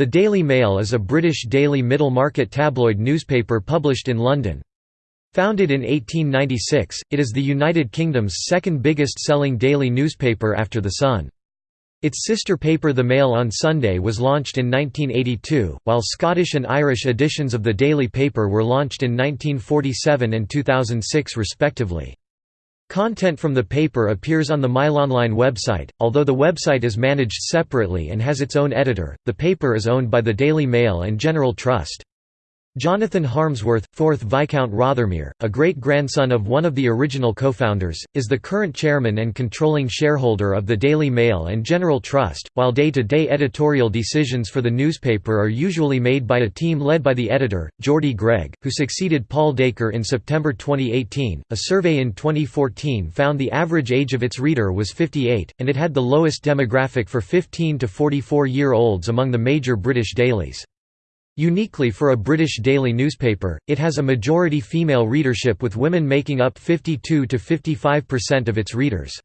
The Daily Mail is a British daily middle-market tabloid newspaper published in London. Founded in 1896, it is the United Kingdom's second biggest selling daily newspaper after The Sun. Its sister paper The Mail on Sunday was launched in 1982, while Scottish and Irish editions of the daily paper were launched in 1947 and 2006 respectively. Content from the paper appears on the MailOnline website, although the website is managed separately and has its own editor. The paper is owned by the Daily Mail and General Trust. Jonathan Harmsworth, 4th Viscount Rothermere, a great-grandson of one of the original co-founders, is the current chairman and controlling shareholder of the Daily Mail and General Trust, while day-to-day -day editorial decisions for the newspaper are usually made by a team led by the editor, Geordie Greig, who succeeded Paul Dacre in September 2018. A survey in 2014 found the average age of its reader was 58, and it had the lowest demographic for 15 to 44-year-olds among the major British dailies. Uniquely for a British daily newspaper, it has a majority female readership with women making up 52 to 55% of its readers.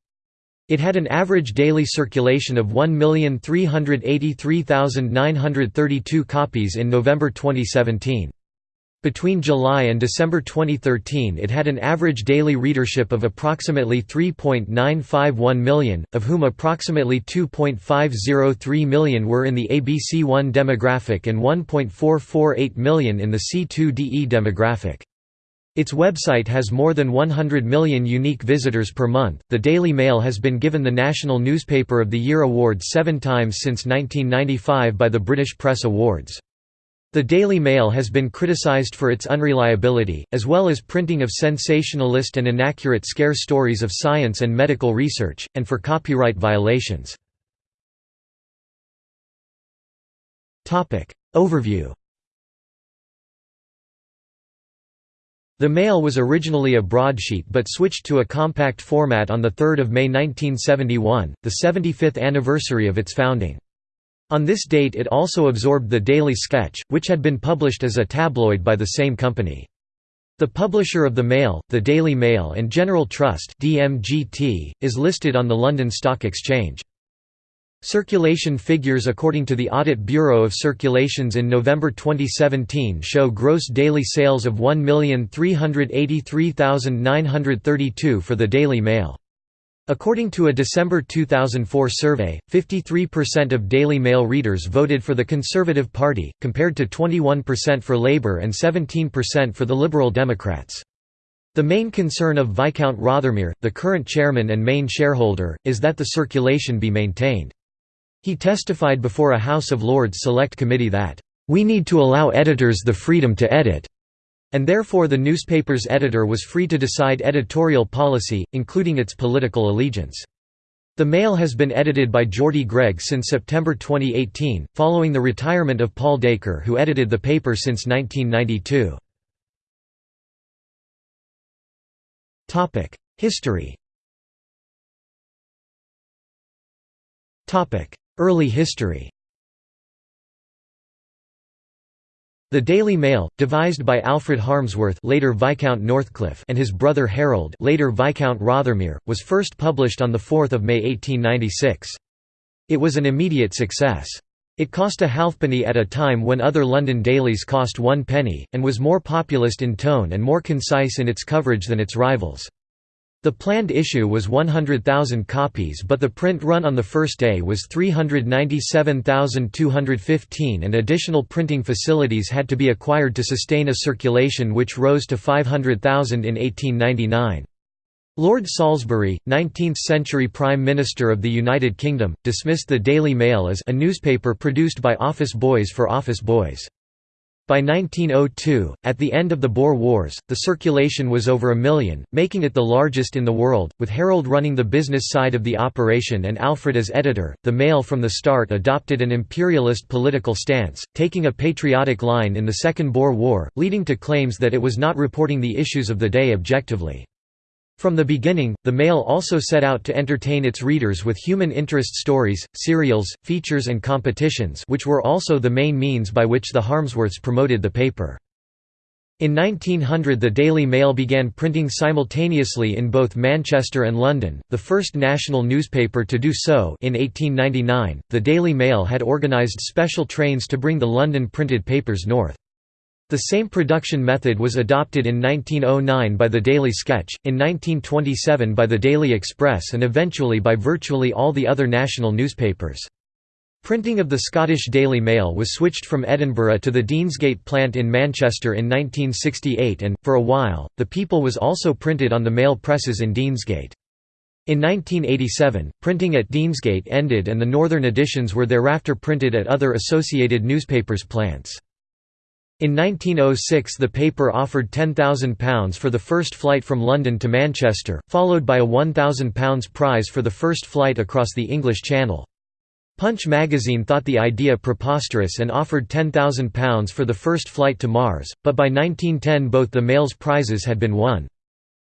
It had an average daily circulation of 1,383,932 copies in November 2017. Between July and December 2013 it had an average daily readership of approximately 3.951 million, of whom approximately 2.503 million were in the ABC1 demographic and 1.448 million in the C2DE demographic. Its website has more than 100 million unique visitors per month. The Daily Mail has been given the National Newspaper of the Year award seven times since 1995 by the British Press Awards. The Daily Mail has been criticised for its unreliability, as well as printing of sensationalist and inaccurate scare stories of science and medical research, and for copyright violations. Overview The Mail was originally a broadsheet but switched to a compact format on 3 May 1971, the 75th anniversary of its founding. On this date it also absorbed the Daily Sketch, which had been published as a tabloid by the same company. The publisher of the Mail, the Daily Mail and General Trust DMGT, is listed on the London Stock Exchange. Circulation figures according to the Audit Bureau of Circulations in November 2017 show gross daily sales of 1,383,932 for the Daily Mail. According to a December 2004 survey, 53% of Daily Mail readers voted for the Conservative Party, compared to 21% for Labour and 17% for the Liberal Democrats. The main concern of Viscount Rothermere, the current chairman and main shareholder, is that the circulation be maintained. He testified before a House of Lords Select Committee that, "...we need to allow editors the freedom to edit." And therefore the newspaper's editor was free to decide editorial policy, including its political allegiance. The Mail has been edited by Geordie Greig since September 2018, following the retirement of Paul Dacre who edited the paper since 1992. History Early history The Daily Mail, devised by Alfred Harmsworth later Viscount Northcliffe and his brother Harold later Viscount Rothermere, was first published on 4 May 1896. It was an immediate success. It cost a halfpenny at a time when other London dailies cost one penny, and was more populist in tone and more concise in its coverage than its rivals. The planned issue was 100,000 copies but the print run on the first day was 397,215 and additional printing facilities had to be acquired to sustain a circulation which rose to 500,000 in 1899. Lord Salisbury, 19th-century Prime Minister of the United Kingdom, dismissed the Daily Mail as a newspaper produced by office boys for office boys. By 1902, at the end of the Boer Wars, the circulation was over a million, making it the largest in the world, with Harold running the business side of the operation and Alfred as editor. The Mail from the start adopted an imperialist political stance, taking a patriotic line in the Second Boer War, leading to claims that it was not reporting the issues of the day objectively. From the beginning, the Mail also set out to entertain its readers with human interest stories, serials, features and competitions which were also the main means by which the Harmsworths promoted the paper. In 1900 the Daily Mail began printing simultaneously in both Manchester and London, the first national newspaper to do so in 1899. The Daily Mail had organised special trains to bring the London printed papers north. The same production method was adopted in 1909 by the Daily Sketch, in 1927 by the Daily Express and eventually by virtually all the other national newspapers. Printing of the Scottish Daily Mail was switched from Edinburgh to the Deansgate plant in Manchester in 1968 and, for a while, The People was also printed on the mail presses in Deansgate. In 1987, printing at Deansgate ended and the northern editions were thereafter printed at other associated newspapers plants. In 1906 the paper offered £10,000 for the first flight from London to Manchester, followed by a £1,000 prize for the first flight across the English Channel. Punch magazine thought the idea preposterous and offered £10,000 for the first flight to Mars, but by 1910 both the Mail's prizes had been won.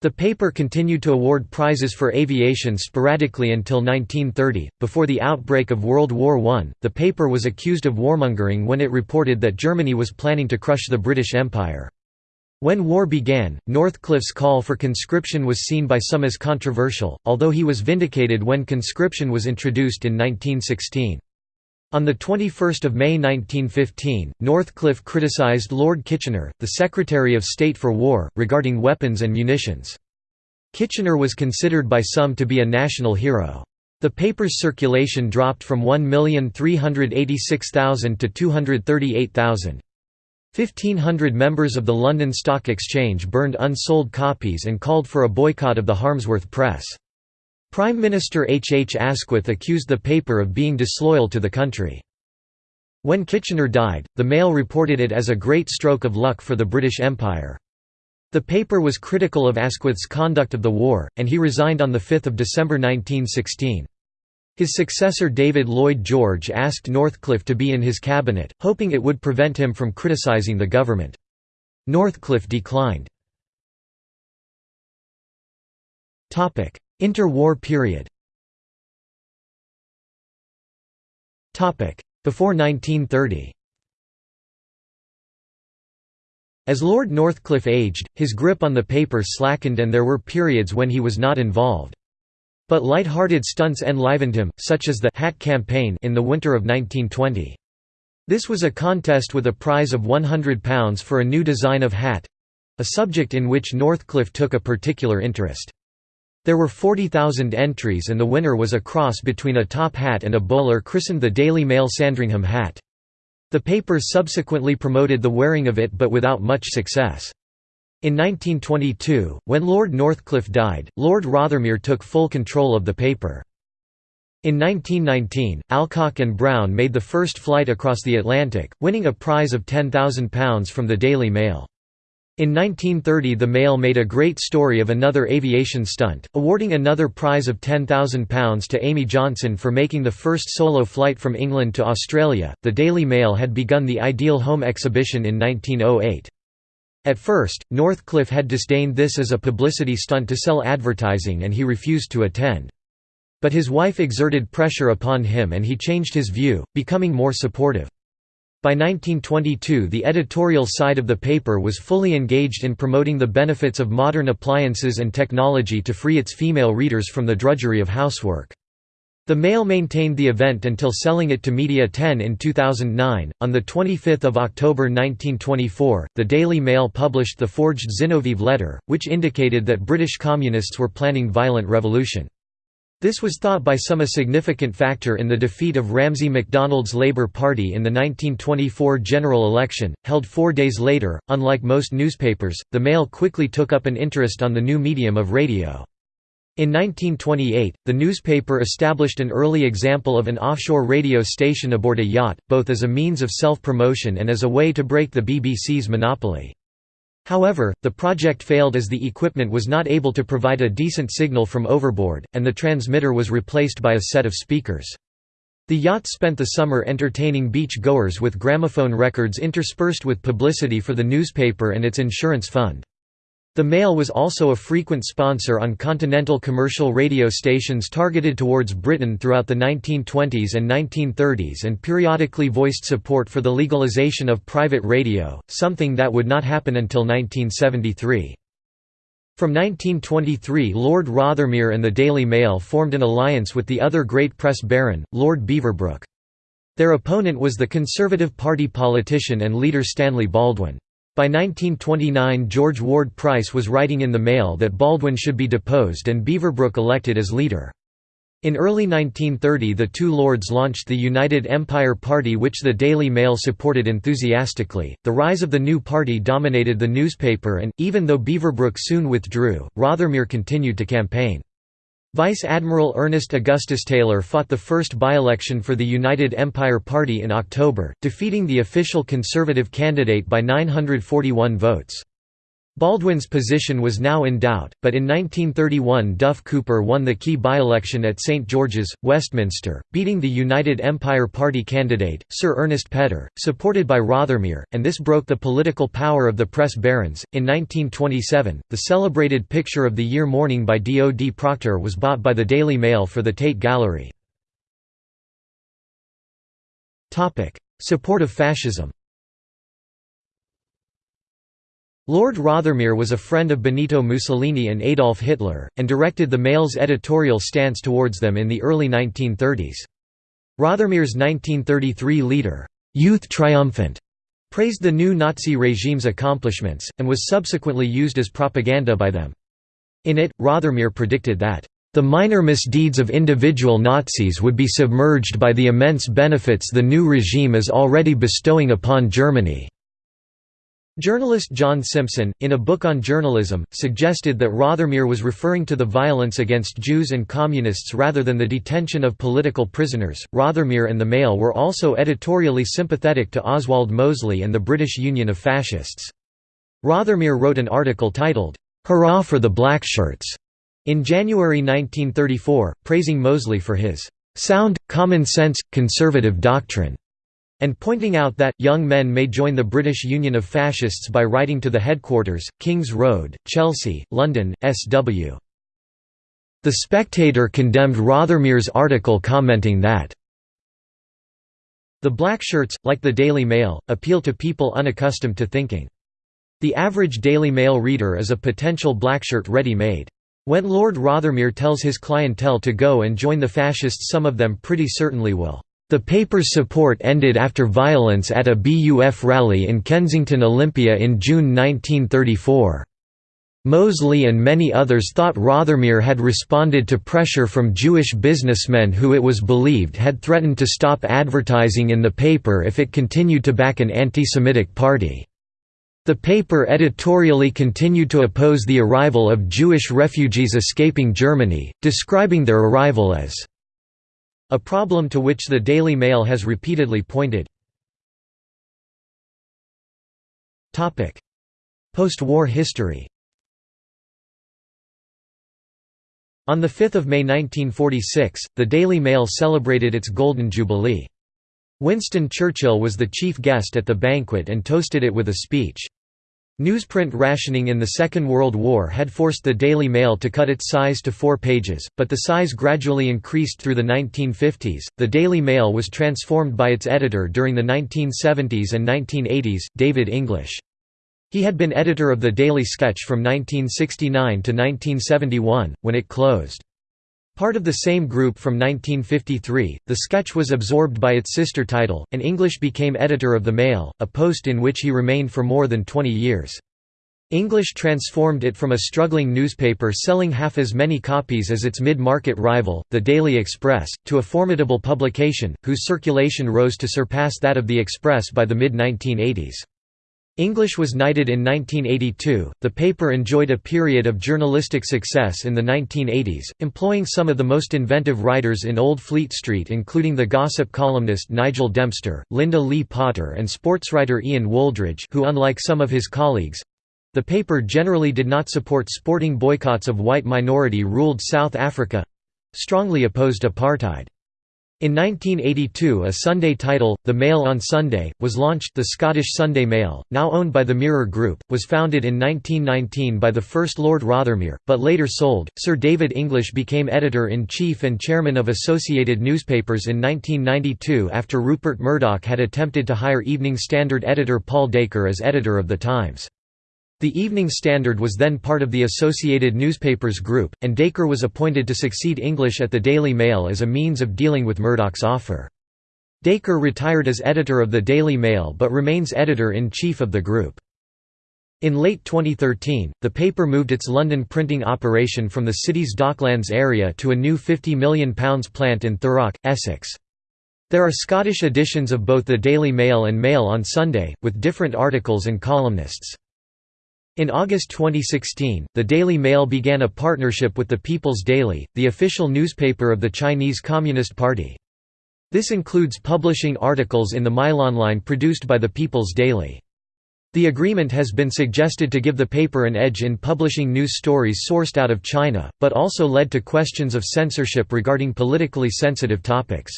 The paper continued to award prizes for aviation sporadically until 1930. Before the outbreak of World War I, the paper was accused of warmongering when it reported that Germany was planning to crush the British Empire. When war began, Northcliffe's call for conscription was seen by some as controversial, although he was vindicated when conscription was introduced in 1916. On 21 May 1915, Northcliffe criticised Lord Kitchener, the Secretary of State for War, regarding weapons and munitions. Kitchener was considered by some to be a national hero. The paper's circulation dropped from 1,386,000 to 238,000. 1,500 members of the London Stock Exchange burned unsold copies and called for a boycott of the Harmsworth Press. Prime Minister H. H. Asquith accused the paper of being disloyal to the country. When Kitchener died, the Mail reported it as a great stroke of luck for the British Empire. The paper was critical of Asquith's conduct of the war, and he resigned on 5 December 1916. His successor David Lloyd George asked Northcliffe to be in his cabinet, hoping it would prevent him from criticising the government. Northcliffe declined. Interwar period Before 1930 As Lord Northcliffe aged, his grip on the paper slackened and there were periods when he was not involved. But light-hearted stunts enlivened him, such as the «Hat Campaign» in the winter of 1920. This was a contest with a prize of £100 for a new design of hat—a subject in which Northcliffe took a particular interest. There were 40,000 entries and the winner was a cross between a top hat and a bowler christened the Daily Mail Sandringham hat. The paper subsequently promoted the wearing of it but without much success. In 1922, when Lord Northcliffe died, Lord Rothermere took full control of the paper. In 1919, Alcock and Brown made the first flight across the Atlantic, winning a prize of £10,000 from the Daily Mail. In 1930 the Mail made a great story of another aviation stunt, awarding another prize of £10,000 to Amy Johnson for making the first solo flight from England to Australia. The Daily Mail had begun the Ideal Home exhibition in 1908. At first, Northcliffe had disdained this as a publicity stunt to sell advertising and he refused to attend. But his wife exerted pressure upon him and he changed his view, becoming more supportive. By 1922 the editorial side of the paper was fully engaged in promoting the benefits of modern appliances and technology to free its female readers from the drudgery of housework. The Mail maintained the event until selling it to Media 10 in 2009. On the 25th of October 1924, the Daily Mail published the forged Zinoviev letter, which indicated that British communists were planning violent revolution. This was thought by some a significant factor in the defeat of Ramsay MacDonald's Labour Party in the 1924 general election, held four days later. Unlike most newspapers, the Mail quickly took up an interest on the new medium of radio. In 1928, the newspaper established an early example of an offshore radio station aboard a yacht, both as a means of self-promotion and as a way to break the BBC's monopoly. However, the project failed as the equipment was not able to provide a decent signal from overboard, and the transmitter was replaced by a set of speakers. The yacht spent the summer entertaining beach-goers with gramophone records interspersed with publicity for the newspaper and its insurance fund. The Mail was also a frequent sponsor on continental commercial radio stations targeted towards Britain throughout the 1920s and 1930s and periodically voiced support for the legalisation of private radio, something that would not happen until 1973. From 1923 Lord Rothermere and the Daily Mail formed an alliance with the other great press baron, Lord Beaverbrook. Their opponent was the Conservative Party politician and leader Stanley Baldwin. By 1929 George Ward Price was writing in the Mail that Baldwin should be deposed and Beaverbrook elected as leader. In early 1930 the two lords launched the United Empire Party which the Daily Mail supported enthusiastically. The rise of the new party dominated the newspaper and, even though Beaverbrook soon withdrew, Rothermere continued to campaign. Vice Admiral Ernest Augustus Taylor fought the first by-election for the United Empire Party in October, defeating the official Conservative candidate by 941 votes. Baldwin's position was now in doubt, but in 1931 Duff Cooper won the key by-election at St George's, Westminster, beating the United Empire Party candidate, Sir Ernest Pedder, supported by Rothermere, and this broke the political power of the press barons. In 1927, the celebrated picture of the year Morning by D. O. D. Procter was bought by the Daily Mail for the Tate Gallery. Support of fascism Lord Rothermere was a friend of Benito Mussolini and Adolf Hitler, and directed the Mail's editorial stance towards them in the early 1930s. Rothermere's 1933 leader, "'Youth Triumphant' praised the new Nazi regime's accomplishments, and was subsequently used as propaganda by them. In it, Rothermere predicted that, "...the minor misdeeds of individual Nazis would be submerged by the immense benefits the new regime is already bestowing upon Germany." Journalist John Simpson, in a book on journalism, suggested that Rothermere was referring to the violence against Jews and Communists rather than the detention of political prisoners. Rothermere and the Mail were also editorially sympathetic to Oswald Mosley and the British Union of Fascists. Rothermere wrote an article titled, Hurrah for the Blackshirts, in January 1934, praising Mosley for his sound, common-sense, conservative doctrine and pointing out that, young men may join the British Union of Fascists by writing to the headquarters, King's Road, Chelsea, London, SW. The Spectator condemned Rothermere's article commenting that the Blackshirts, like the Daily Mail, appeal to people unaccustomed to thinking. The average Daily Mail reader is a potential blackshirt ready-made. When Lord Rothermere tells his clientele to go and join the fascists some of them pretty certainly will. The paper's support ended after violence at a BUF rally in Kensington Olympia in June 1934. Mosley and many others thought Rothermere had responded to pressure from Jewish businessmen who it was believed had threatened to stop advertising in the paper if it continued to back an anti-Semitic party. The paper editorially continued to oppose the arrival of Jewish refugees escaping Germany, describing their arrival as a problem to which the Daily Mail has repeatedly pointed. Post-war history On 5 May 1946, the Daily Mail celebrated its Golden Jubilee. Winston Churchill was the chief guest at the banquet and toasted it with a speech. Newsprint rationing in the Second World War had forced the Daily Mail to cut its size to four pages, but the size gradually increased through the 1950s. The Daily Mail was transformed by its editor during the 1970s and 1980s, David English. He had been editor of the Daily Sketch from 1969 to 1971, when it closed. Part of the same group from 1953, the sketch was absorbed by its sister title, and English became editor of the Mail, a post in which he remained for more than 20 years. English transformed it from a struggling newspaper selling half as many copies as its mid-market rival, the Daily Express, to a formidable publication, whose circulation rose to surpass that of the Express by the mid-1980s. English was knighted in 1982. The paper enjoyed a period of journalistic success in the 1980s, employing some of the most inventive writers in Old Fleet Street, including the gossip columnist Nigel Dempster, Lynda Lee Potter, and sportswriter Ian Wooldridge, who, unlike some of his colleagues, the paper generally did not support sporting boycotts of white minority ruled South Africa strongly opposed apartheid. In 1982 a Sunday title, The Mail on Sunday, was launched the Scottish Sunday Mail, now owned by the Mirror Group, was founded in 1919 by the first Lord Rothermere, but later sold. Sir David English became editor-in-chief and chairman of Associated Newspapers in 1992 after Rupert Murdoch had attempted to hire Evening Standard editor Paul Dacre as editor of The Times. The Evening Standard was then part of the Associated Newspapers Group, and Dacre was appointed to succeed English at the Daily Mail as a means of dealing with Murdoch's offer. Dacre retired as editor of the Daily Mail but remains editor-in-chief of the group. In late 2013, the paper moved its London printing operation from the city's Docklands area to a new £50 million plant in Thurrock, Essex. There are Scottish editions of both the Daily Mail and Mail on Sunday, with different articles and columnists. In August 2016, the Daily Mail began a partnership with the People's Daily, the official newspaper of the Chinese Communist Party. This includes publishing articles in the Mailonline produced by the People's Daily. The agreement has been suggested to give the paper an edge in publishing news stories sourced out of China, but also led to questions of censorship regarding politically sensitive topics.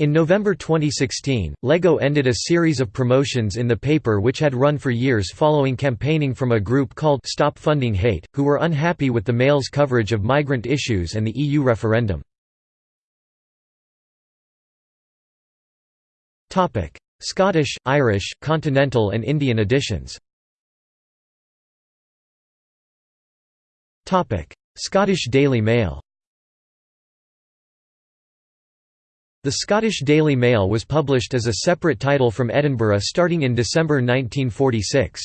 In November 2016, LEGO ended a series of promotions in the paper which had run for years following campaigning from a group called Stop Funding Hate, who were unhappy with the Mail's coverage of migrant issues and the EU referendum. Scottish, Irish, Continental and Indian editions Scottish Daily Mail The Scottish Daily Mail was published as a separate title from Edinburgh starting in December 1946.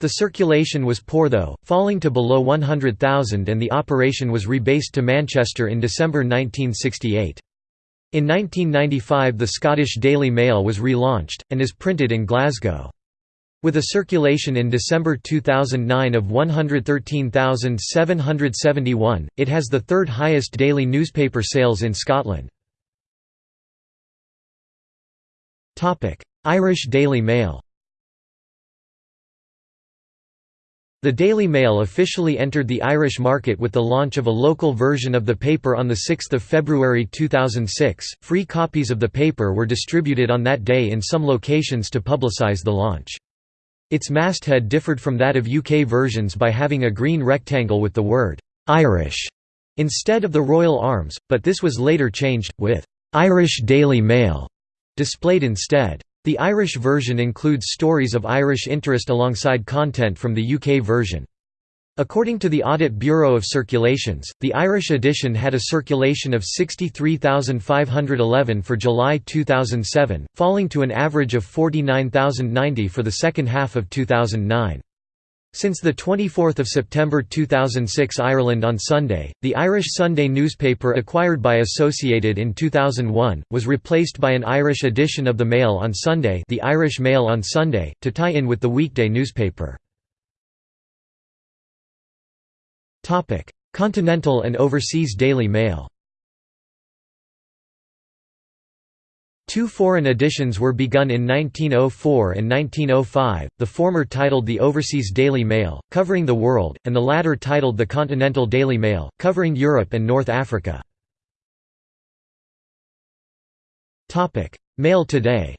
The circulation was poor though, falling to below 100,000 and the operation was rebased to Manchester in December 1968. In 1995 the Scottish Daily Mail was relaunched, and is printed in Glasgow. With a circulation in December 2009 of 113,771, it has the third highest daily newspaper sales in Scotland. Irish Daily Mail The Daily Mail officially entered the Irish market with the launch of a local version of the paper on 6 February 2006. Free copies of the paper were distributed on that day in some locations to publicise the launch. Its masthead differed from that of UK versions by having a green rectangle with the word Irish instead of the Royal Arms, but this was later changed, with Irish Daily Mail displayed instead. The Irish version includes stories of Irish interest alongside content from the UK version. According to the Audit Bureau of Circulations, the Irish edition had a circulation of 63,511 for July 2007, falling to an average of 49,090 for the second half of 2009. Since 24 September 2006 Ireland on Sunday, the Irish Sunday newspaper acquired by Associated in 2001, was replaced by an Irish edition of the Mail on Sunday the Irish Mail on Sunday, to tie in with the weekday newspaper. Continental and overseas Daily Mail Two foreign editions were begun in 1904 and 1905, the former titled the Overseas Daily Mail, covering the world, and the latter titled the Continental Daily Mail, covering Europe and North Africa. Mail today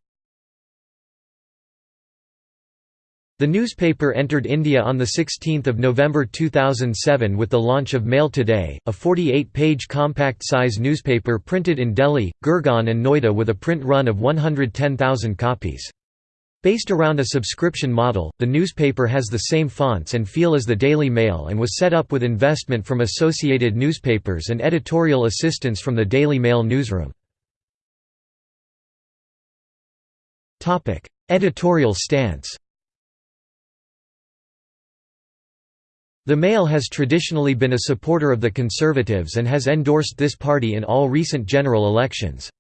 The newspaper entered India on 16 November 2007 with the launch of Mail Today, a 48-page compact-size newspaper printed in Delhi, Gurgaon and Noida with a print run of 110,000 copies. Based around a subscription model, the newspaper has the same fonts and feel as the Daily Mail and was set up with investment from Associated Newspapers and editorial assistance from the Daily Mail newsroom. Editorial stance The Mail has traditionally been a supporter of the Conservatives and has endorsed this party in all recent general elections.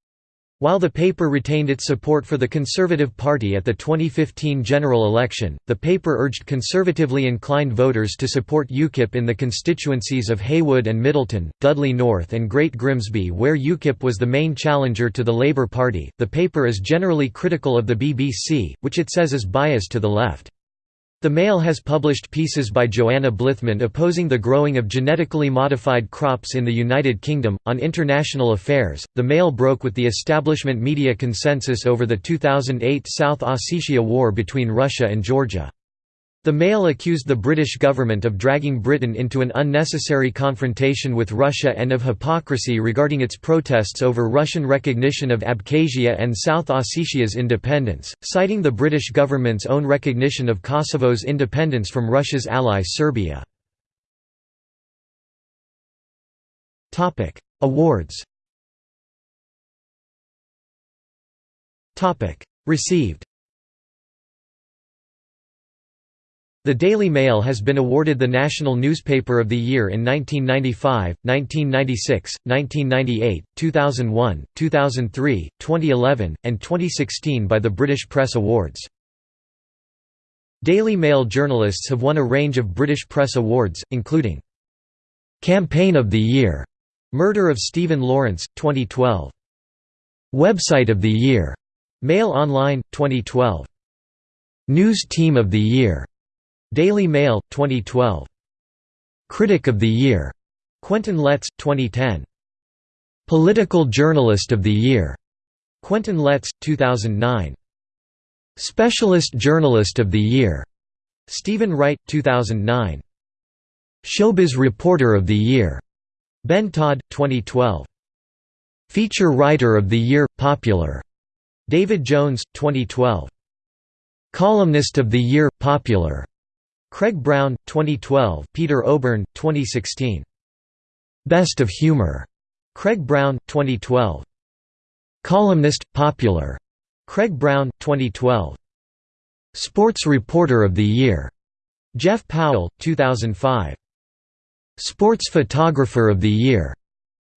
While the paper retained its support for the Conservative Party at the 2015 general election, the paper urged conservatively inclined voters to support UKIP in the constituencies of Heywood and Middleton, Dudley North, and Great Grimsby, where UKIP was the main challenger to the Labour Party. The paper is generally critical of the BBC, which it says is biased to the left. The Mail has published pieces by Joanna Blythman opposing the growing of genetically modified crops in the United Kingdom. On international affairs, the Mail broke with the establishment media consensus over the 2008 South Ossetia War between Russia and Georgia. The Mail accused the British government of dragging Britain into an unnecessary confrontation with Russia and of hypocrisy regarding its protests over Russian recognition of Abkhazia and South Ossetia's independence, citing the British government's own recognition of Kosovo's independence from Russia's ally Serbia. Awards Received The Daily Mail has been awarded the National Newspaper of the Year in 1995, 1996, 1998, 2001, 2003, 2011, and 2016 by the British Press Awards. Daily Mail journalists have won a range of British Press Awards, including Campaign of the Year, Murder of Stephen Lawrence, 2012. Website of the Year, Mail Online, 2012. News Team of the Year, Daily Mail, 2012. Critic of the Year, Quentin Letts, 2010. Political Journalist of the Year, Quentin Letts, 2009. Specialist Journalist of the Year, Stephen Wright, 2009. Showbiz Reporter of the Year, Ben Todd, 2012. Feature Writer of the Year, Popular, David Jones, 2012. Columnist of the Year, Popular, Craig Brown, 2012 Peter Oborne, 2016. Best of Humor. Craig Brown, 2012. Columnist, Popular. Craig Brown, 2012. Sports Reporter of the Year. Jeff Powell, 2005. Sports Photographer of the Year.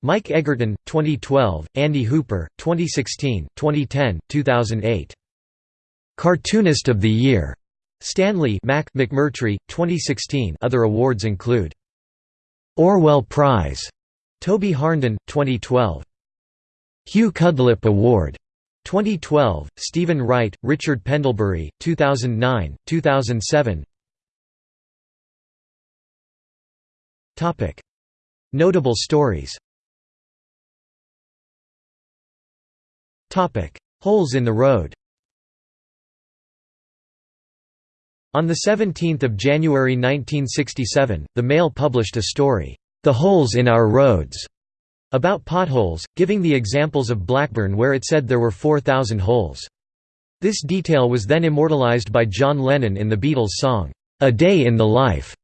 Mike Egerton, 2012, Andy Hooper, 2016, 2010, 2008. Cartoonist of the Year. Stanley Mac McMurtry, 2016 other awards include Orwell Prize, Toby Harnden, 2012. Hugh Cudlipp Award, 2012, Stephen Wright, Richard Pendlebury, 2009, 2007 Notable stories. Holes in the road On 17 January 1967, the Mail published a story, "'The Holes in Our Roads' about potholes, giving the examples of Blackburn where it said there were 4,000 holes. This detail was then immortalized by John Lennon in the Beatles' song, "'A Day in the Life'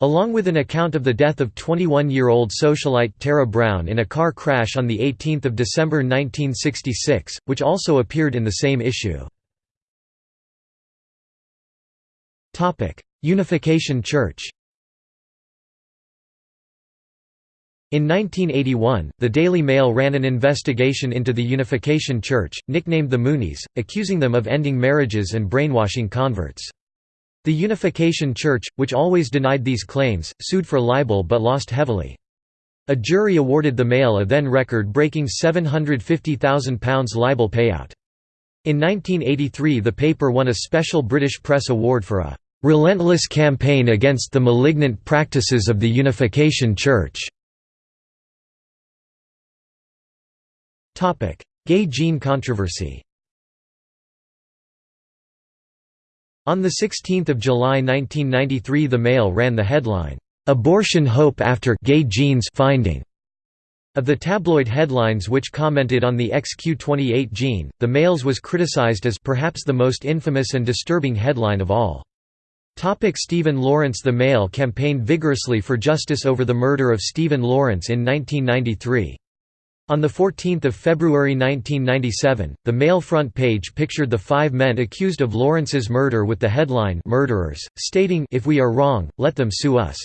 along with an account of the death of 21-year-old socialite Tara Brown in a car crash on 18 December 1966, which also appeared in the same issue. Unification Church In 1981, the Daily Mail ran an investigation into the Unification Church, nicknamed the Moonies, accusing them of ending marriages and brainwashing converts. The Unification Church, which always denied these claims, sued for libel but lost heavily. A jury awarded the Mail a then record-breaking £750,000 libel payout. In 1983 the paper won a special British Press Award for a relentless campaign against the malignant practices of the Unification Church. Gay gene controversy On 16 July 1993 The Mail ran the headline, "'Abortion Hope After Gay Genes Finding' Of the tabloid headlines which commented on the XQ28 gene, the Mail's was criticized as perhaps the most infamous and disturbing headline of all. Stephen Lawrence The Mail campaigned vigorously for justice over the murder of Stephen Lawrence in 1993. On 14 February 1997, the Mail front page pictured the five men accused of Lawrence's murder with the headline Murderers, stating If we are wrong, let them sue us.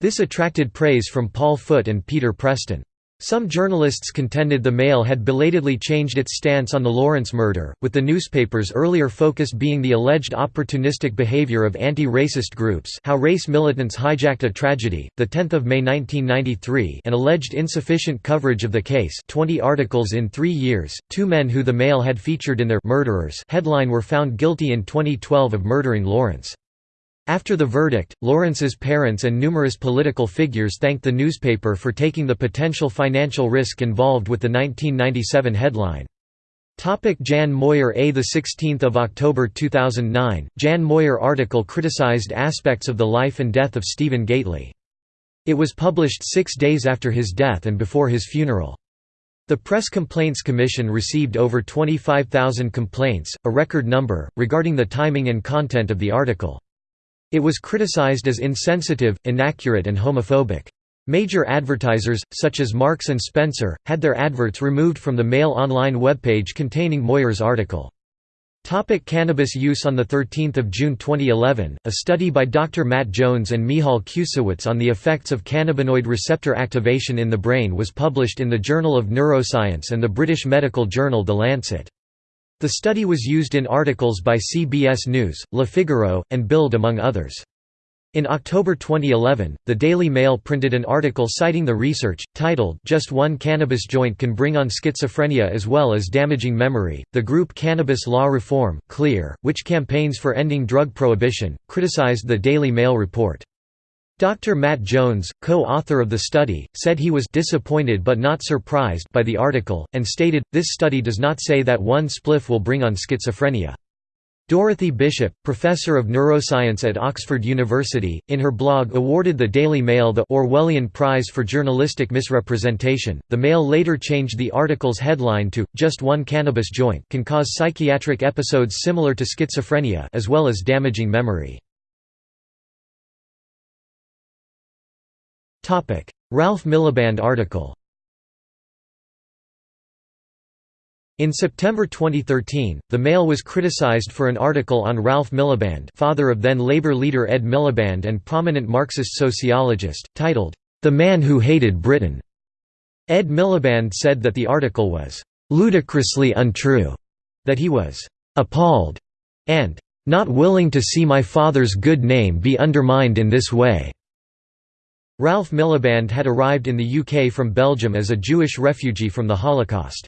This attracted praise from Paul Foot and Peter Preston. Some journalists contended the Mail had belatedly changed its stance on the Lawrence murder, with the newspaper's earlier focus being the alleged opportunistic behavior of anti-racist groups how race militants hijacked a tragedy, 10 May 1993 and alleged insufficient coverage of the case 20 articles in three years, two men who the Mail had featured in their «Murderers» headline were found guilty in 2012 of murdering Lawrence. After the verdict, Lawrence's parents and numerous political figures thanked the newspaper for taking the potential financial risk involved with the 1997 headline. Topic Jan Moir A 16 October 2009, Jan Moir article criticized aspects of the life and death of Stephen Gately. It was published six days after his death and before his funeral. The Press Complaints Commission received over 25,000 complaints, a record number, regarding the timing and content of the article. It was criticized as insensitive, inaccurate and homophobic. Major advertisers, such as Marks & Spencer, had their adverts removed from the Mail Online webpage containing Moir's article. Topic cannabis use On 13 June 2011, a study by Dr. Matt Jones and Michal Kucewicz on the effects of cannabinoid receptor activation in the brain was published in the Journal of Neuroscience and the British medical journal The Lancet. The study was used in articles by CBS News, Le Figaro, and Bild among others. In October 2011, the Daily Mail printed an article citing the research, titled Just One Cannabis Joint Can Bring on Schizophrenia as Well as Damaging Memory. The group Cannabis Law Reform, CLEAR, which campaigns for ending drug prohibition, criticized the Daily Mail report. Dr. Matt Jones, co-author of the study, said he was disappointed but not surprised by the article, and stated, this study does not say that one spliff will bring on schizophrenia. Dorothy Bishop, professor of neuroscience at Oxford University, in her blog awarded the Daily Mail the Orwellian Prize for Journalistic Misrepresentation. The Mail later changed the article's headline to "Just one cannabis joint can cause psychiatric episodes similar to schizophrenia as well as damaging memory." Ralph Miliband article In September 2013, the Mail was criticized for an article on Ralph Miliband father of then Labour leader Ed Miliband and prominent Marxist sociologist, titled, "'The Man Who Hated Britain'". Ed Miliband said that the article was "'ludicrously untrue'", that he was "'appalled' and "'not willing to see my father's good name be undermined in this way'". Ralph Miliband had arrived in the UK from Belgium as a Jewish refugee from the Holocaust.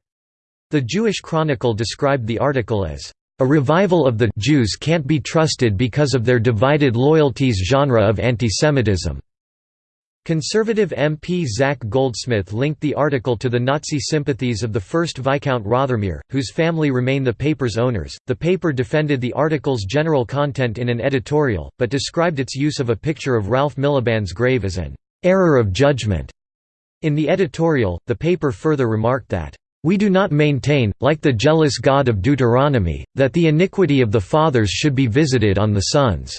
The Jewish Chronicle described the article as, "...a revival of the Jews can't be trusted because of their divided loyalties genre of antisemitism." Conservative MP Zac Goldsmith linked the article to the Nazi sympathies of the first Viscount Rothermere, whose family remain the paper's owners. The paper defended the article's general content in an editorial, but described its use of a picture of Ralph Miliband's grave as an error of judgment. In the editorial, the paper further remarked that, "...we do not maintain, like the jealous God of Deuteronomy, that the iniquity of the fathers should be visited on the sons.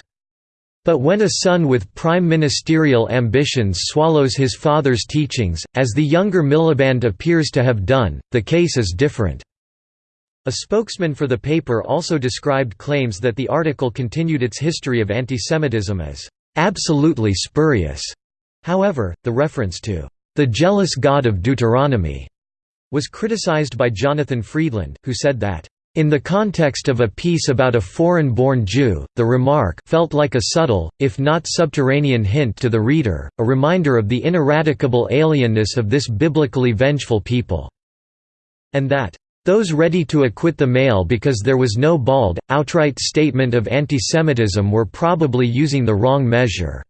But when a son with prime ministerial ambitions swallows his father's teachings, as the younger Miliband appears to have done, the case is different." A spokesman for the paper also described claims that the article continued its history of antisemitism as "...absolutely spurious." However, the reference to the jealous God of Deuteronomy was criticized by Jonathan Freedland, who said that in the context of a piece about a foreign-born Jew, the remark felt like a subtle, if not subterranean hint to the reader, a reminder of the ineradicable alienness of this biblically vengeful people", and that, "...those ready to acquit the male because there was no bald, outright statement of antisemitism were probably using the wrong measure."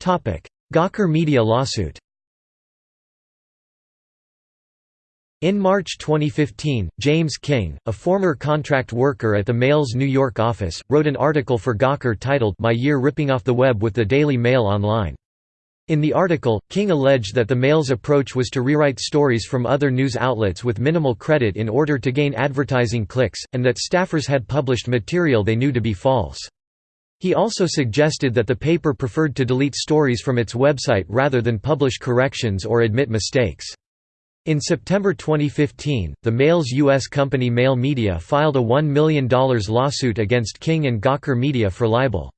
Gawker Media lawsuit In March 2015, James King, a former contract worker at the Mail's New York office, wrote an article for Gawker titled My Year Ripping Off the Web with the Daily Mail Online. In the article, King alleged that the Mail's approach was to rewrite stories from other news outlets with minimal credit in order to gain advertising clicks, and that staffers had published material they knew to be false. He also suggested that the paper preferred to delete stories from its website rather than publish corrections or admit mistakes. In September 2015, the Mail's U.S. company Mail Media filed a $1 million lawsuit against King and Gawker Media for libel.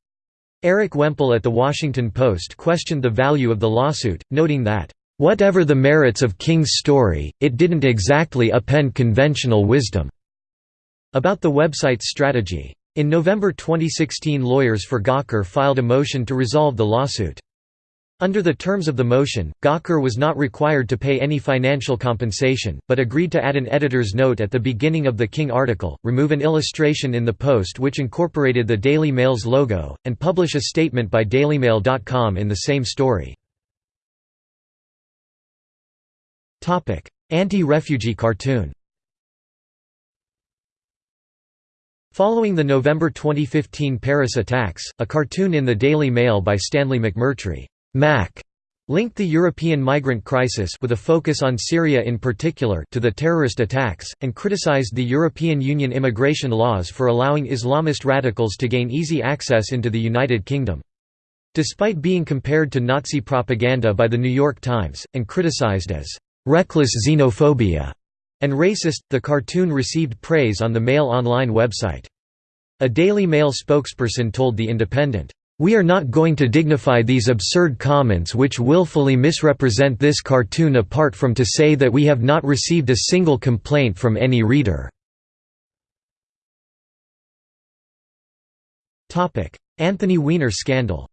Erik Wemple at The Washington Post questioned the value of the lawsuit, noting that, "...whatever the merits of King's story, it didn't exactly append conventional wisdom." About the website's strategy. In November 2016 lawyers for Gawker filed a motion to resolve the lawsuit. Under the terms of the motion, Gawker was not required to pay any financial compensation, but agreed to add an editor's note at the beginning of the King article, remove an illustration in the post which incorporated the Daily Mail's logo, and publish a statement by dailymail.com in the same story. Anti-refugee cartoon Following the November 2015 Paris attacks, a cartoon in the Daily Mail by Stanley McMurtry Mac linked the European migrant crisis with a focus on Syria in particular to the terrorist attacks, and criticized the European Union immigration laws for allowing Islamist radicals to gain easy access into the United Kingdom. Despite being compared to Nazi propaganda by The New York Times, and criticized as «reckless xenophobia» and racist, the cartoon received praise on the Mail Online website. A Daily Mail spokesperson told The Independent, we are not going to dignify these absurd comments which willfully misrepresent this cartoon apart from to say that we have not received a single complaint from any reader." Anthony Weiner scandal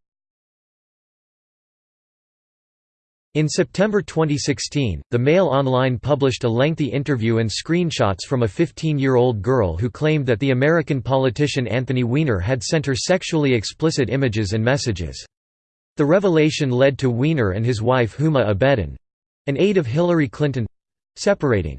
In September 2016, the Mail Online published a lengthy interview and screenshots from a 15-year-old girl who claimed that the American politician Anthony Weiner had sent her sexually explicit images and messages. The revelation led to Weiner and his wife Huma Abedin—an aide of Hillary Clinton—separating.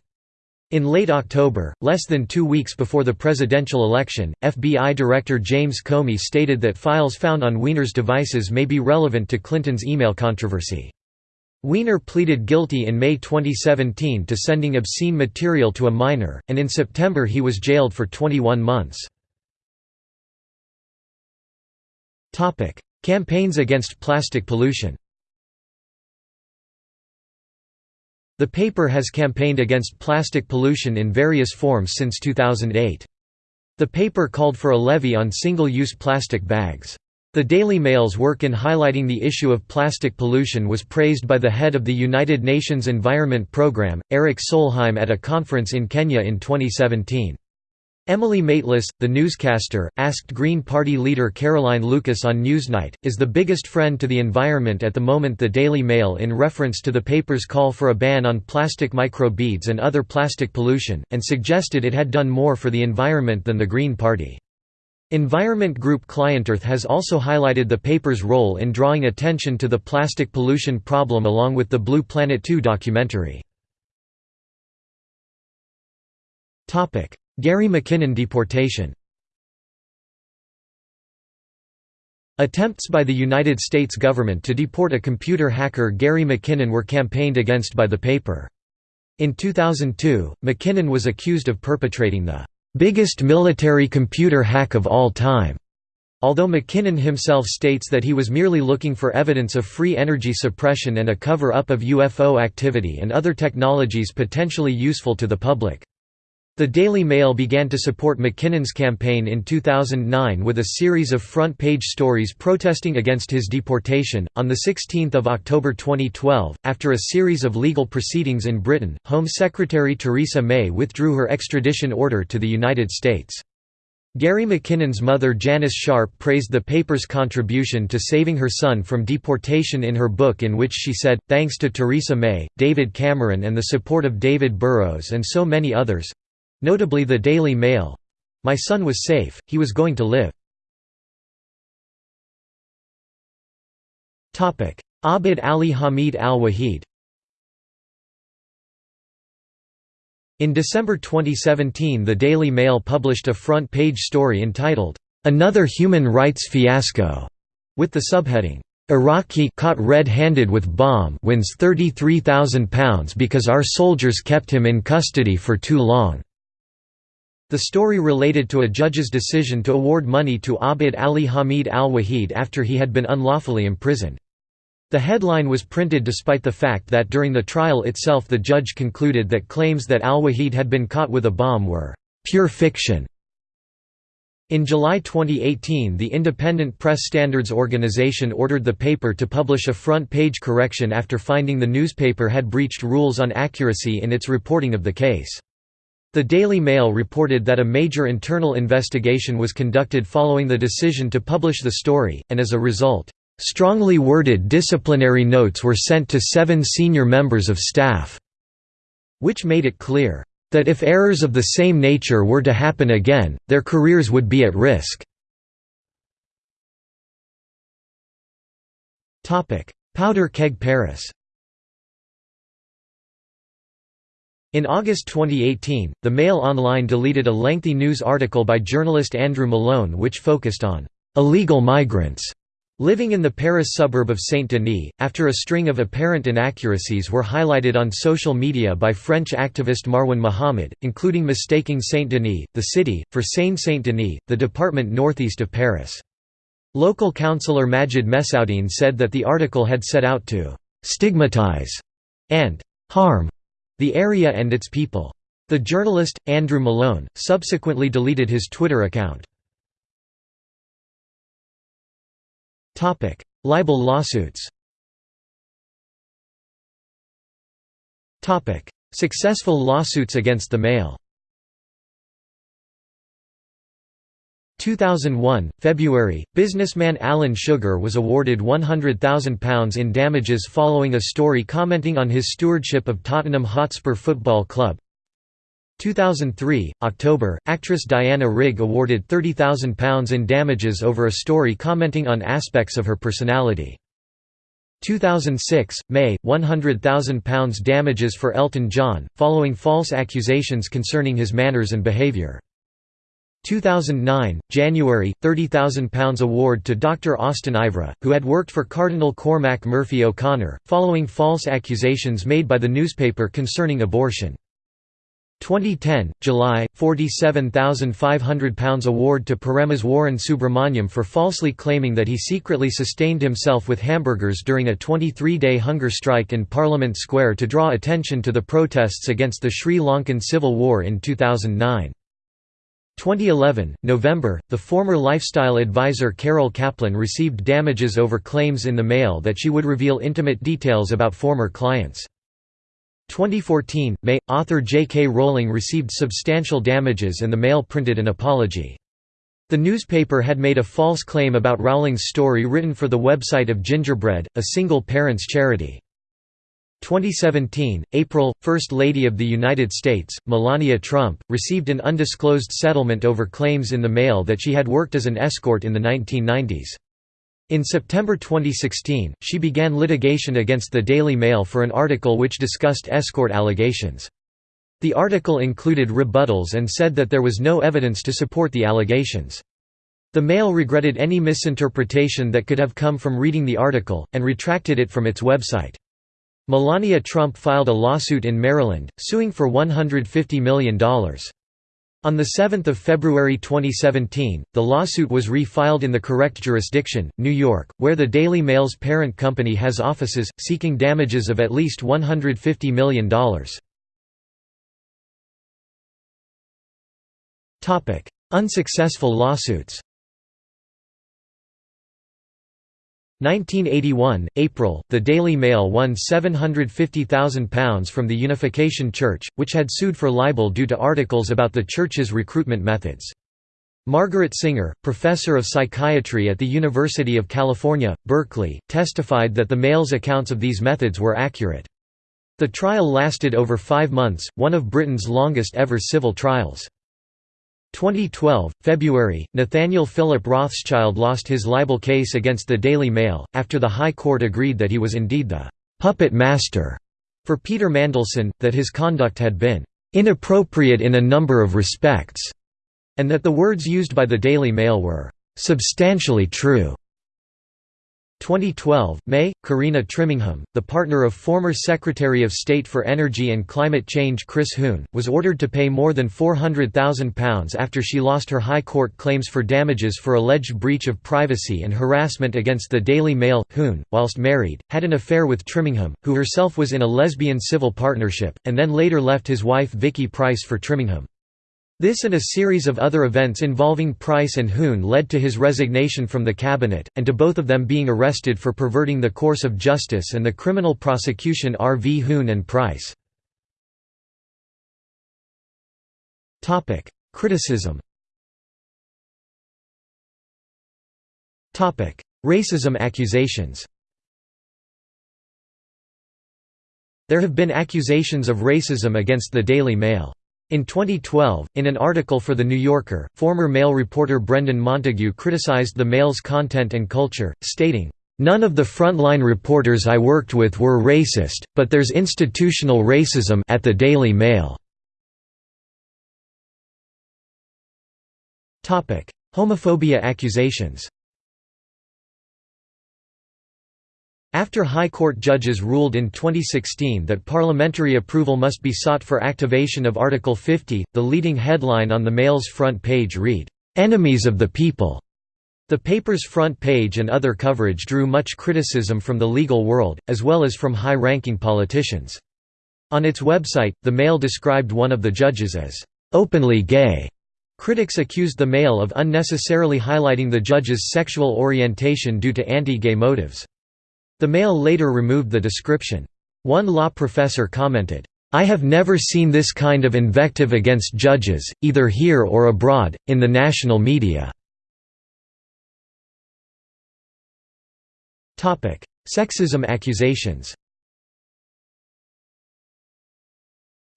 In late October, less than two weeks before the presidential election, FBI Director James Comey stated that files found on Weiner's devices may be relevant to Clinton's email controversy. Weiner pleaded guilty in May 2017 to sending obscene material to a minor, and in September he was jailed for 21 months. Campaigns against plastic pollution The paper has campaigned against plastic pollution in various forms since 2008. The paper called for a levy on single-use plastic bags. The Daily Mail's work in highlighting the issue of plastic pollution was praised by the head of the United Nations Environment Programme, Erik Solheim at a conference in Kenya in 2017. Emily Maitlis, the newscaster, asked Green Party leader Caroline Lucas on Newsnight, is the biggest friend to the environment at the moment the Daily Mail in reference to the paper's call for a ban on plastic microbeads and other plastic pollution, and suggested it had done more for the environment than the Green Party. Environment group ClientEarth has also highlighted the paper's role in drawing attention to the plastic pollution problem along with the Blue Planet 2 documentary. Gary McKinnon deportation Attempts by the United States government to deport a computer hacker Gary McKinnon were campaigned against by the paper. In 2002, McKinnon was accused of perpetrating the biggest military computer hack of all time. Although McKinnon himself states that he was merely looking for evidence of free energy suppression and a cover-up of UFO activity and other technologies potentially useful to the public. The Daily Mail began to support McKinnon's campaign in 2009 with a series of front page stories protesting against his deportation. On the 16 October 2012, after a series of legal proceedings in Britain, Home Secretary Theresa May withdrew her extradition order to the United States. Gary McKinnon's mother Janice Sharp praised the paper's contribution to saving her son from deportation in her book in which she said, thanks to Theresa May, David Cameron and the support of David Burrowes and so many others, Notably the Daily Mail. My son was safe, he was going to live. Abd Ali Hamid al-Wahid In December 2017 the Daily Mail published a front-page story entitled, "'Another Human Rights Fiasco' with the subheading, Iraqi caught red-handed with bomb wins £33,000 because our soldiers kept him in custody for too long. The story related to a judge's decision to award money to Abd Ali Hamid al-Wahid after he had been unlawfully imprisoned. The headline was printed despite the fact that during the trial itself the judge concluded that claims that al-Wahid had been caught with a bomb were «pure fiction». In July 2018 the Independent Press Standards Organization ordered the paper to publish a front-page correction after finding the newspaper had breached rules on accuracy in its reporting of the case. The Daily Mail reported that a major internal investigation was conducted following the decision to publish the story, and as a result, Strongly worded disciplinary notes were sent to seven senior members of staff, which made it clear that if errors of the same nature were to happen again, their careers would be at risk. Powder keg Paris In August 2018, the Mail Online deleted a lengthy news article by journalist Andrew Malone which focused on illegal migrants living in the Paris suburb of Saint-Denis, after a string of apparent inaccuracies were highlighted on social media by French activist Marwan Mohamed, including mistaking Saint-Denis, the city, for Seine-Saint-Denis, the department northeast of Paris. Local councillor Majid Messaoudine said that the article had set out to «stigmatize» and «harm» the area and its people. The journalist, Andrew Malone, subsequently deleted his Twitter account. Libel lawsuits Successful lawsuits against the Mail 2001, February, businessman Alan Sugar was awarded £100,000 in damages following a story commenting on his stewardship of Tottenham Hotspur Football Club. 2003, October, actress Diana Rigg awarded £30,000 in damages over a story commenting on aspects of her personality. 2006, May, £100,000 damages for Elton John, following false accusations concerning his manners and behaviour. 2009, January, £30,000 award to Dr. Austen Ivereigh, who had worked for Cardinal Cormac Murphy O'Connor, following false accusations made by the newspaper concerning abortion. 2010, July, £47,500 award to Parameswaran Subramaniam for falsely claiming that he secretly sustained himself with hamburgers during a 23-day hunger strike in Parliament Square to draw attention to the protests against the Sri Lankan civil war in 2009. 2011, November, the former lifestyle advisor Carole Caplin received damages over claims in the mail that she would reveal intimate details about former clients. 2014, May, author J.K. Rowling received substantial damages and the Mail printed an apology. The newspaper had made a false claim about Rowling's story written for the website of Gingerbread, a single-parents charity. 2017, April, First Lady of the United States, Melania Trump, received an undisclosed settlement over claims in the mail that she had worked as an escort in the 1990s. In September 2016, she began litigation against the Daily Mail for an article which discussed escort allegations. The article included rebuttals and said that there was no evidence to support the allegations. The Mail regretted any misinterpretation that could have come from reading the article, and retracted it from its website. Melania Trump filed a lawsuit in Maryland, suing for $150 million. On 7 February 2017, the lawsuit was re-filed in the correct jurisdiction, New York, where the Daily Mail's parent company has offices, seeking damages of at least $150 million. Unsuccessful lawsuits 1981, April, the Daily Mail won £750,000 from the Unification Church, which had sued for libel due to articles about the church's recruitment methods. Margaret Singer, professor of psychiatry at the University of California, Berkeley, testified that the Mail's accounts of these methods were accurate. The trial lasted over five months, one of Britain's longest ever civil trials. 2012, February, Nathaniel Philip Rothschild lost his libel case against the Daily Mail, after the High Court agreed that he was indeed the «puppet master» for Peter Mandelson, that his conduct had been «inappropriate in a number of respects», and that the words used by the Daily Mail were «substantially true». 2012, May, Carina Trimingham, the partner of former Secretary of State for Energy and Climate Change Chris Huhne, was ordered to pay more than £400,000 after she lost her High Court claims for damages for alleged breach of privacy and harassment against the Daily Mail. Huhne, whilst married, had an affair with Trimingham, who herself was in a lesbian civil partnership, and then later left his wife Vicky Pryce for Trimingham. This and a series of other events involving Pryce and Huhne led to his resignation from the cabinet, and to both of them being arrested for perverting the course of justice and the criminal prosecution R. V. Huhne and Pryce. Criticism Racism accusations There have been accusations of racism against the Daily Mail. In 2012, in an article for The New Yorker, former Mail reporter Brendan Montague criticized the Mail's content and culture, stating, "...none of the frontline reporters I worked with were racist, but there's institutional racism at the Daily Mail." Homophobia accusations After High Court judges ruled in 2016 that parliamentary approval must be sought for activation of Article 50, the leading headline on the Mail's front page read, "'Enemies of the People'". The paper's front page and other coverage drew much criticism from the legal world, as well as from high-ranking politicians. On its website, the Mail described one of the judges as, "'openly gay'". Critics accused the Mail of unnecessarily highlighting the judge's sexual orientation due to anti-gay motives. The Mail later removed the description. One law professor commented, I have never seen this kind of invective against judges, either here or abroad, in the national media. Sexism accusations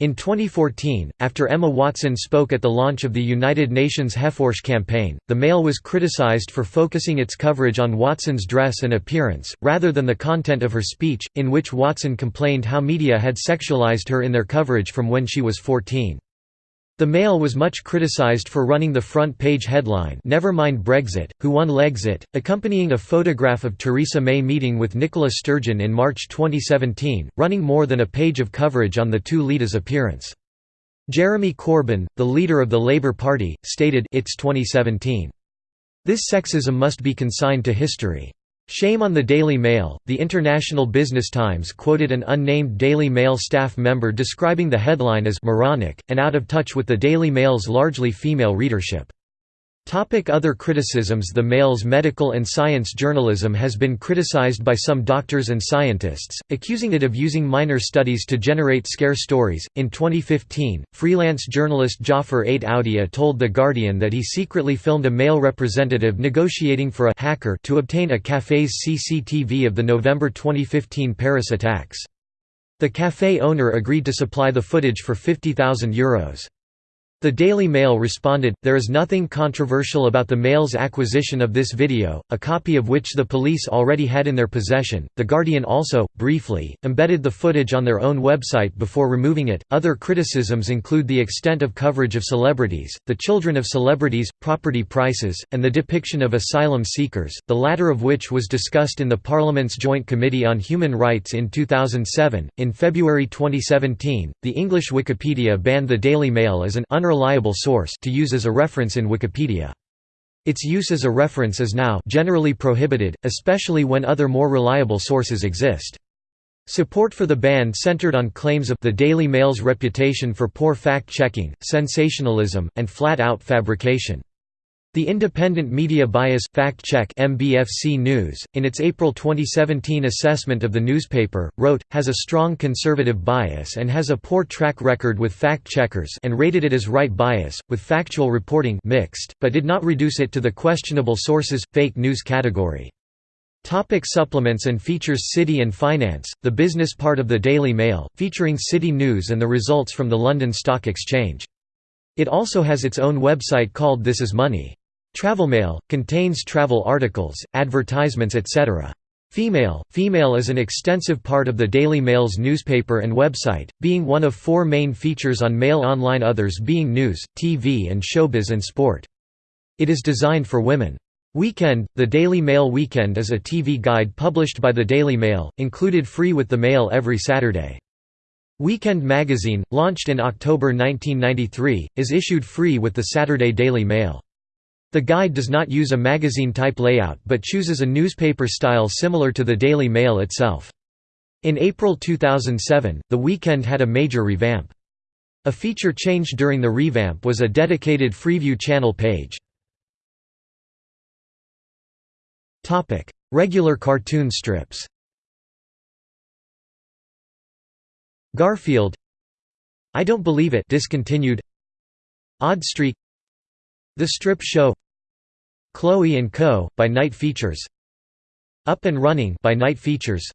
In 2014, after Emma Watson spoke at the launch of the United Nations HeForShe campaign, the Mail was criticized for focusing its coverage on Watson's dress and appearance, rather than the content of her speech, in which Watson complained how media had sexualized her in their coverage from when she was 14. The Mail was much criticized for running the front page headline Never mind Brexit, who won Legs-it, accompanying a photograph of Theresa May meeting with Nicola Sturgeon in March 2017, running more than a page of coverage on the two leaders' appearance. Jeremy Corbyn, the leader of the Labour Party, stated it's 2017. This sexism must be consigned to history. Shame on the Daily Mail. The International Business Times quoted an unnamed Daily Mail staff member describing the headline as moronic, and out of touch with the Daily Mail's largely female readership. Other criticisms The Mail's medical and science journalism has been criticized by some doctors and scientists, accusing it of using minor studies to generate scare stories. In 2015, freelance journalist Jaffer Ait Aoudia told The Guardian that he secretly filmed a Mail representative negotiating for a hacker to obtain a cafe's CCTV of the November 2015 Paris attacks. The cafe owner agreed to supply the footage for €50,000. The Daily Mail responded, there is nothing controversial about the Mail's acquisition of this video, a copy of which the police already had in their possession. The Guardian also, briefly, embedded the footage on their own website before removing it. Other criticisms include the extent of coverage of celebrities, the children of celebrities, property prices, and the depiction of asylum seekers, the latter of which was discussed in the Parliament's Joint Committee on Human Rights in 2007. In February 2017, the English Wikipedia banned the Daily Mail as an unreliable source to use as a reference in Wikipedia. Its use as a reference is now generally prohibited, especially when other more reliable sources exist. Support for the ban centered on claims of the Daily Mail's reputation for poor fact-checking, sensationalism, and flat-out fabrication. The Independent Media Bias Fact Check MBFC News, in its April 2017 assessment of the newspaper, wrote, has a strong conservative bias and has a poor track record with fact-checkers and rated it as right bias, with factual reporting mixed, but did not reduce it to the questionable sources, fake news category. Topic supplements and features City and Finance, the business part of the Daily Mail, featuring city news and the results from the London Stock Exchange. It also has its own website called This Is Money. Travelmail contains travel articles, advertisements etc. Female Female is an extensive part of the Daily Mail's newspaper and website, being one of four main features on Mail Online others being news, TV and showbiz and sport. It is designed for women. Weekend – The Daily Mail Weekend is a TV guide published by the Daily Mail, included free with the Mail every Saturday. Weekend Magazine, launched in October 1993, is issued free with the Saturday Daily Mail. The guide does not use a magazine-type layout but chooses a newspaper style similar to the Daily Mail itself. In April 2007, The Weekend had a major revamp. A feature changed during the revamp was a dedicated Freeview channel page. Regular cartoon strips Garfield I Don't Believe It discontinued Odd Streak the Strip Show Chloe & Co., by Knight Features Up and Running by Knight Features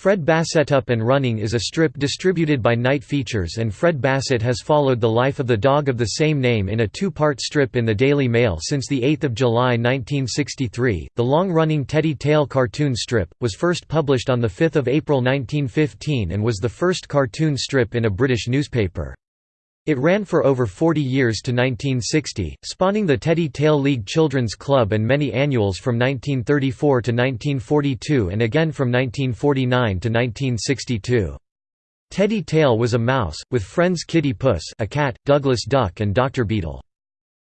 Fred Basset Up and Running is a strip distributed by Knight Features and Fred Basset has followed the life of the dog of the same name in a two-part strip in the Daily Mail since 8 July 1963. The long-running Teddy Tail cartoon strip, was first published on 5 April 1915 and was the first cartoon strip in a British newspaper. It ran for over 40 years to 1960, spawning the Teddy Tail League Children's Club and many annuals from 1934 to 1942 and again from 1949 to 1962. Teddy Tail was a mouse, with friends Kitty Puss a cat, Douglas Duck and Dr. Beetle.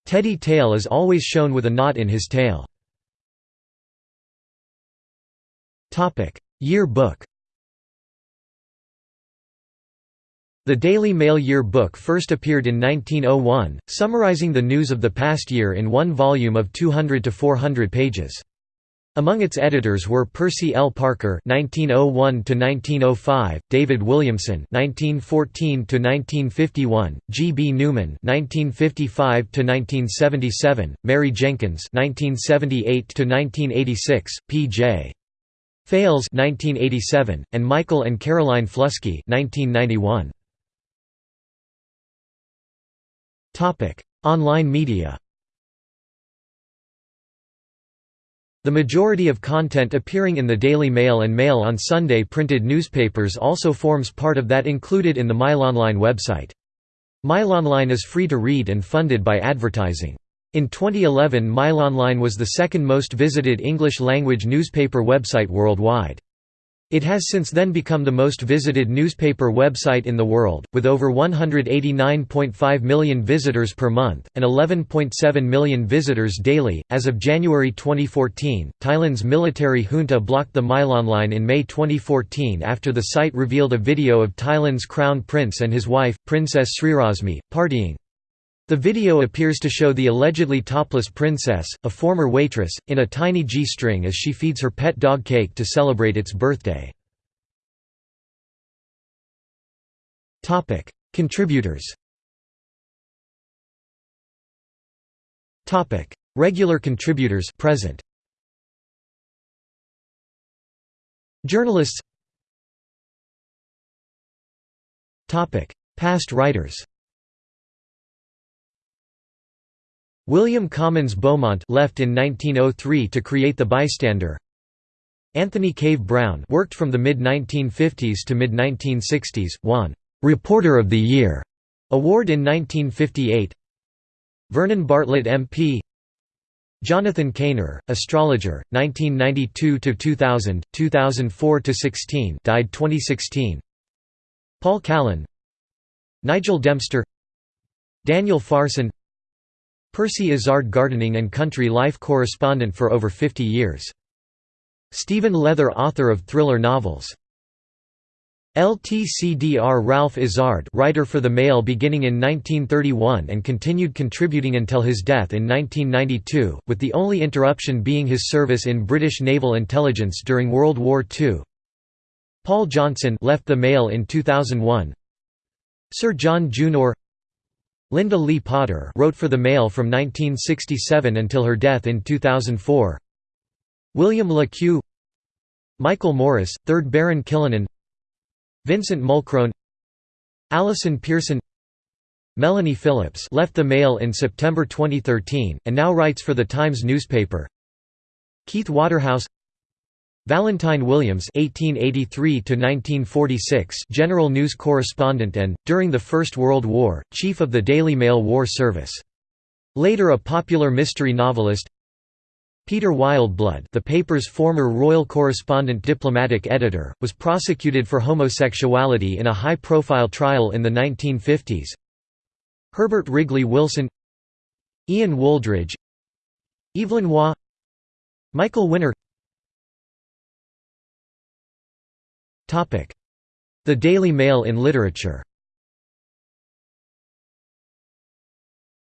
Teddy Tail is always shown with a knot in his tail. Year book The Daily Mail Year Book first appeared in 1901, summarizing the news of the past year in one volume of 200 to 400 pages. Among its editors were Percy L. Parker (1901–1905), David Williamson (1914–1951), G. B. Newman (1955–1977), Mary Jenkins (1978–1986), P. J. Fales (1987), and Michael and Caroline Flusky (1991). Online media The majority of content appearing in the Daily Mail and Mail on Sunday printed newspapers also forms part of that included in the MailOnline website. MailOnline is free to read and funded by advertising. In 2011 MailOnline was the second most visited English-language newspaper website worldwide. It has since then become the most visited newspaper website in the world, with over 189.5 million visitors per month, and 11.7 million visitors daily. As of January 2014, Thailand's military junta blocked the MailOnline in May 2014 after the site revealed a video of Thailand's crown prince and his wife, Princess Srirasmi, partying. The video appears to show the allegedly topless princess, a former waitress, in a tiny G-string as she feeds her pet dog cake to celebrate its birthday. Contributors Regular contributors present. Journalists Past writers William Comyns Beaumont left in 1903 to create The Bystander. Anthony Cave Brown worked from the mid-1950s to mid-1960s, won «Reporter of the Year» award in 1958 Vernon Bartlett MP Jonathan Cainer, astrologer, 1992–2000, 2004–16 died 2016 Paul Callan Nigel Dempster Daniel Farson Percy Izzard gardening and country life correspondent for over 50 years. Stephen Leather author of thriller novels. LTCDR Ralph Izzard writer for The Mail beginning in 1931 and continued contributing until his death in 1992, with the only interruption being his service in British naval intelligence during World War II. Paul Johnson left The Mail in 2001 Sir John Junor Lynda Lee Potter wrote for the Mail from 1967 until her death in 2004. William Queux Michael Morris, 3rd Baron Killanin. Vincent Mulchrone. Allison Pearson. Melanie Phillips left the Mail in September 2013, and now writes for the Times newspaper. Keith Waterhouse Valentine Williams (1883–1946), general news correspondent and, during the First World War, chief of the Daily Mail War Service. Later a popular mystery novelist. Peter Wildeblood, the paper's former royal correspondent diplomatic editor, was prosecuted for homosexuality in a high-profile trial in the 1950s. Herbert Wrigley Wilson Ian Wooldridge Evelyn Waugh Michael Winner The Daily Mail in literature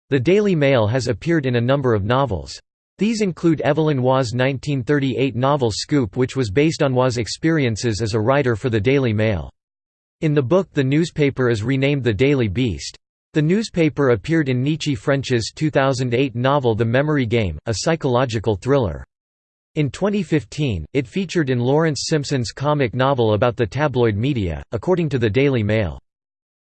The Daily Mail has appeared in a number of novels. These include Evelyn Waugh's 1938 novel Scoop which was based on Waugh's experiences as a writer for the Daily Mail. In the book the newspaper is renamed the Daily Beast. The newspaper appeared in Nicci French's 2008 novel The Memory Game, a psychological thriller. In 2015, it featured in Lawrence Simpson's comic novel about the tabloid media, according to the Daily Mail.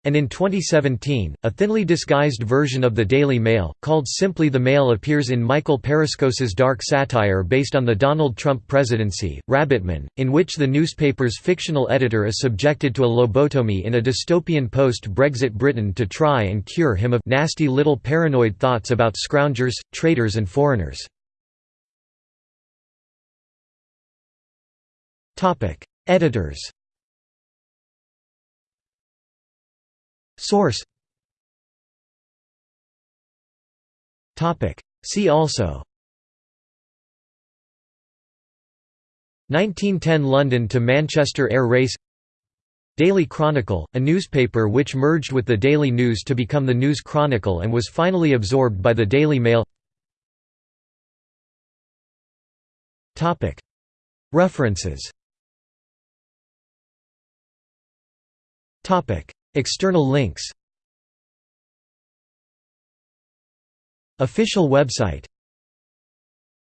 And in 2017, a thinly disguised version of the Daily Mail, called simply The Mail appears in Michael Paraskos's dark satire based on the Donald Trump presidency, Rabbitman, in which the newspaper's fictional editor is subjected to a lobotomy in a dystopian post-Brexit Britain to try and cure him of nasty little paranoid thoughts about scroungers, traitors and foreigners. Topic: Editors. Source. Topic: See also. 1910 London to Manchester Air Race Daily Chronicle, a newspaper which merged with the Daily News to become the News Chronicle and was finally absorbed by the Daily Mail References External links. Official website